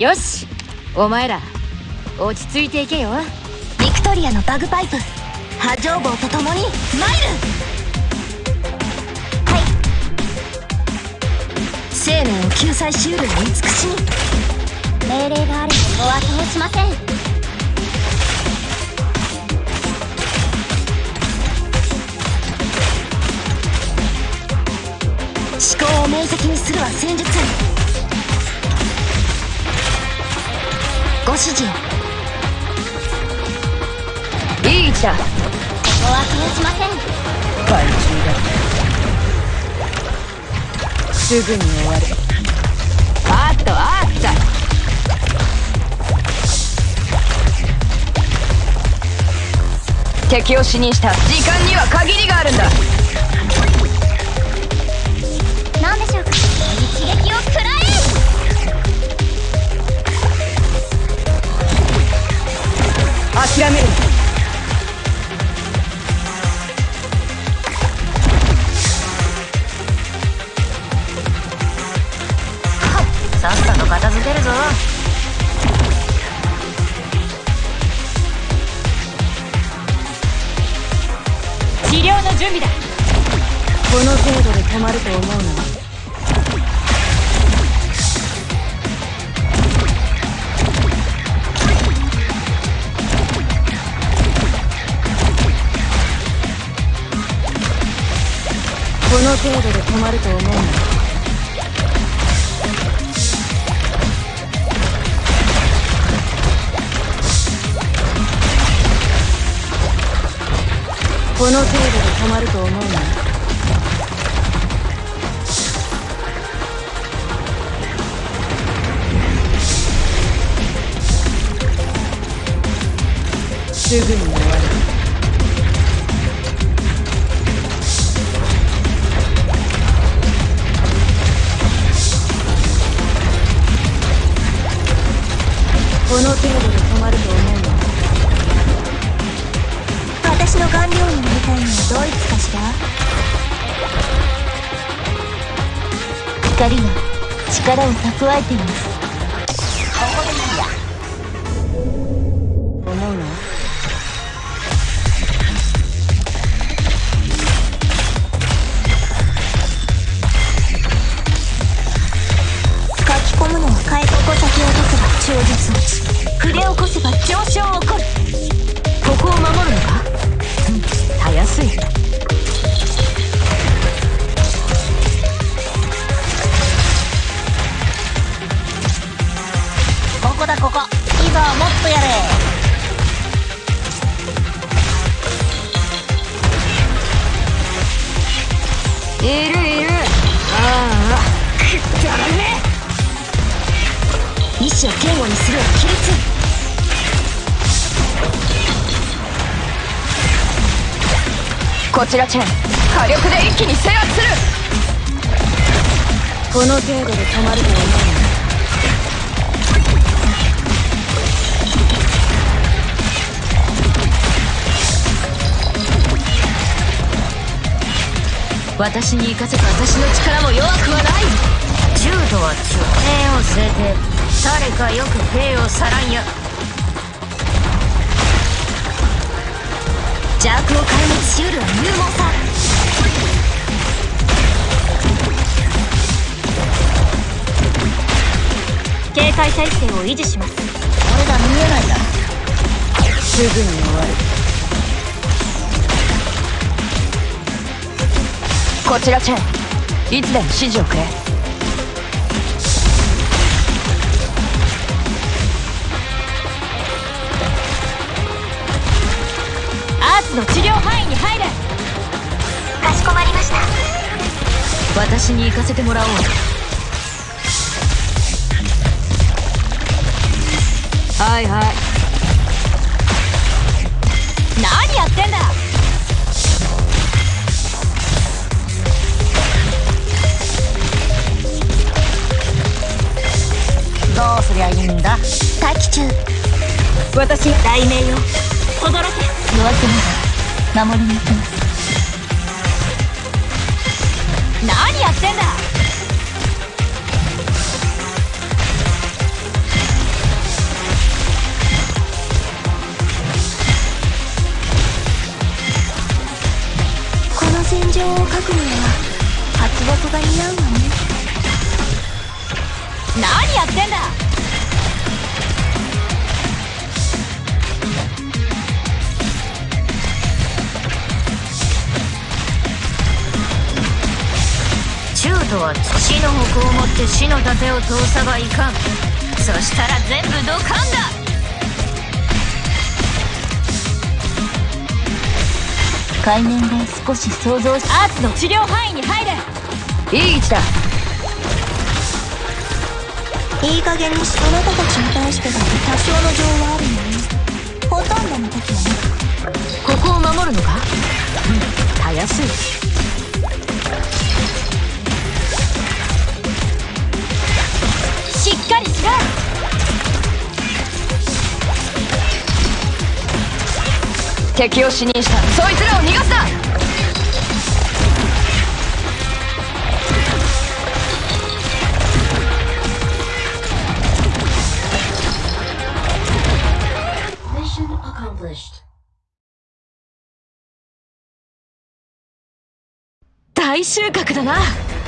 よしお前ら落ち着いていけよ。ビクトリアのバグパイプ波状棒と共にマイルはい。生命を救済しうるの慈しみ命令があればお後をしません。思考を明晰にするは戦術。ご指示をいい位置だお後をしません。怪獣だ。すぐに終わるあっとあった。敵を死にした。時間には限りがあるんだ片付けるぞ。治療の準備だ。この程度で止まると思うのこの程度で止まると思うのこの程度で止まると思うの。すぐに終わるこの程度で止まると思うの私の顔料になりたいのはドイツかしら？光が力を蓄えています。を堅固にするは規律こちらチェン。火力で一気に制圧する。この程度で止まると思うの私に行かせた私の力も弱くはない。銃とは中兵を据えて。誰かよく兵をさらんや邪悪を壊滅しうるは勇猛さ。警戒態勢を維持します。俺が見えないだ。すぐに終わる。こちらチェン。いつでも指示をくれアーツの治療範囲に入れ。かしこまりました。私に行かせてもらおう。はいはい。何やってんだ。どうすりゃいいんだ。待機中。私が雷鳴よ轟け。夜明けまで守りに行きます。何やってんだ？この戦場を描くには初ボトが似合うわね。何やってんだ？とは土の矛を持って死の盾を通さばいかん。そしたら全部ドカンだ。海面で少し想像しアーツの治療範囲に入れいい位置だいい加減にしあなたたちに対してだって多少の情はあるのね。ほとんどの時はね。ここを守るのか？うん。たやすい敵を死認した。そいつらを逃がすな.大収穫だな